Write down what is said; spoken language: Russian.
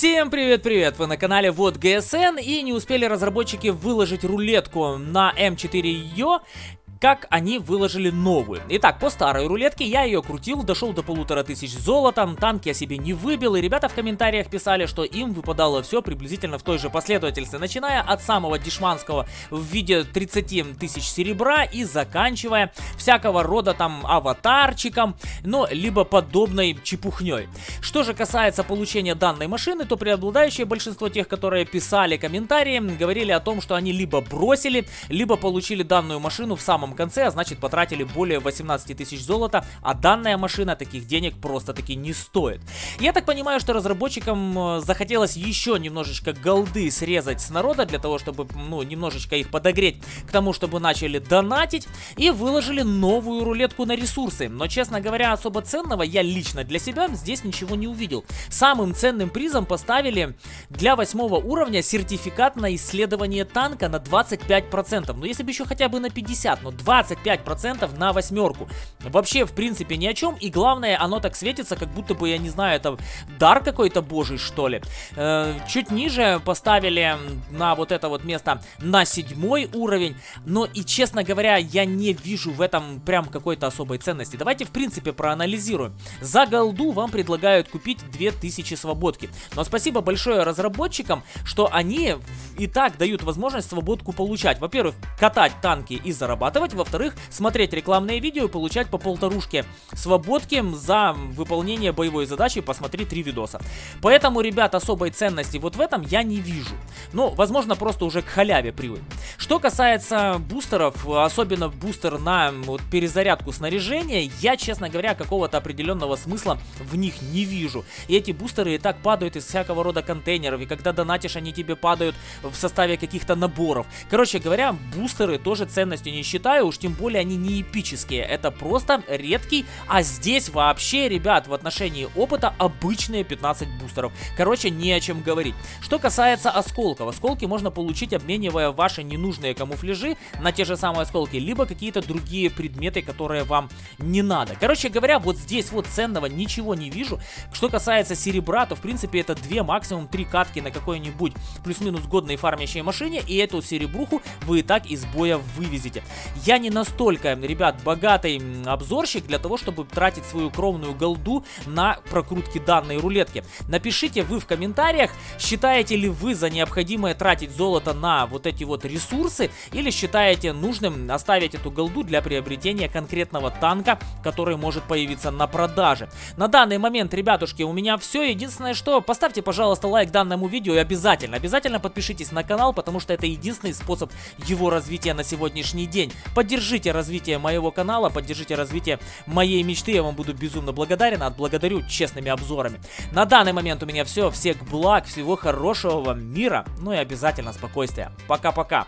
Всем привет-привет! Вы на канале Вот ГСН и не успели разработчики выложить рулетку на М4Ё, как они выложили новую. Итак, по старой рулетке я ее крутил, дошел до полутора тысяч золотом, танки я себе не выбил, и ребята в комментариях писали, что им выпадало все приблизительно в той же последовательности, начиная от самого дешманского в виде 30 тысяч серебра и заканчивая всякого рода там аватарчиком, но либо подобной чепухней. Что же касается получения данной машины, то преобладающее большинство тех, которые писали комментарии, говорили о том, что они либо бросили, либо получили данную машину в самом самом конце, а значит потратили более 18 тысяч золота, а данная машина таких денег просто-таки не стоит. Я так понимаю, что разработчикам э, захотелось еще немножечко голды срезать с народа, для того, чтобы, ну, немножечко их подогреть к тому, чтобы начали донатить, и выложили новую рулетку на ресурсы. Но, честно говоря, особо ценного я лично для себя здесь ничего не увидел. Самым ценным призом поставили для восьмого уровня сертификат на исследование танка на 25%. Ну, если бы еще хотя бы на 50, но 25% на восьмерку. Вообще, в принципе, ни о чем. И главное, оно так светится, как будто бы, я не знаю, это дар какой-то божий, что ли. Э, чуть ниже поставили на вот это вот место на седьмой уровень. Но и, честно говоря, я не вижу в этом прям какой-то особой ценности. Давайте, в принципе, проанализируем. За голду вам предлагают купить 2000 свободки. Но спасибо большое разработчикам, что они и так дают возможность свободку получать. Во-первых, катать танки и зарабатывать делать. Во-вторых, смотреть рекламные видео и получать по полторушке свободки за выполнение боевой задачи. Посмотри три видоса. Поэтому, ребят, особой ценности вот в этом я не вижу. Ну, возможно, просто уже к халяве привык. Что касается бустеров, особенно бустер на вот, перезарядку снаряжения, я, честно говоря, какого-то определенного смысла в них не вижу. И эти бустеры и так падают из всякого рода контейнеров, и когда донатишь, они тебе падают в составе каких-то наборов. Короче говоря, бустеры тоже ценностью не считаю, уж тем более они не эпические. Это просто редкий, а здесь вообще, ребят, в отношении опыта обычные 15 бустеров. Короче, не о чем говорить. Что касается осколков. Осколки можно получить, обменивая ваши ненужные камуфляжи на те же самые осколки, либо какие-то другие предметы, которые вам не надо. Короче говоря, вот здесь вот ценного ничего не вижу. Что касается серебра, то в принципе это две, максимум три катки на какой-нибудь плюс-минус годной фармящей машине, и эту серебруху вы и так из боя вывезете. Я не настолько, ребят, богатый обзорщик для того, чтобы тратить свою кровную голду на прокрутки данной рулетки. Напишите вы в комментариях, считаете ли вы за необходимое тратить золото на вот эти вот ресурсы, или считаете нужным оставить эту голду для приобретения конкретного танка, который может появиться на продаже. На данный момент, ребятушки, у меня все. Единственное, что поставьте, пожалуйста, лайк данному видео и обязательно, обязательно подпишитесь на канал, потому что это единственный способ его развития на сегодняшний день. Поддержите развитие моего канала, поддержите развитие моей мечты, я вам буду безумно благодарен, отблагодарю честными обзорами. На данный момент у меня все, всех благ, всего хорошего вам мира, ну и обязательно спокойствия. Пока-пока.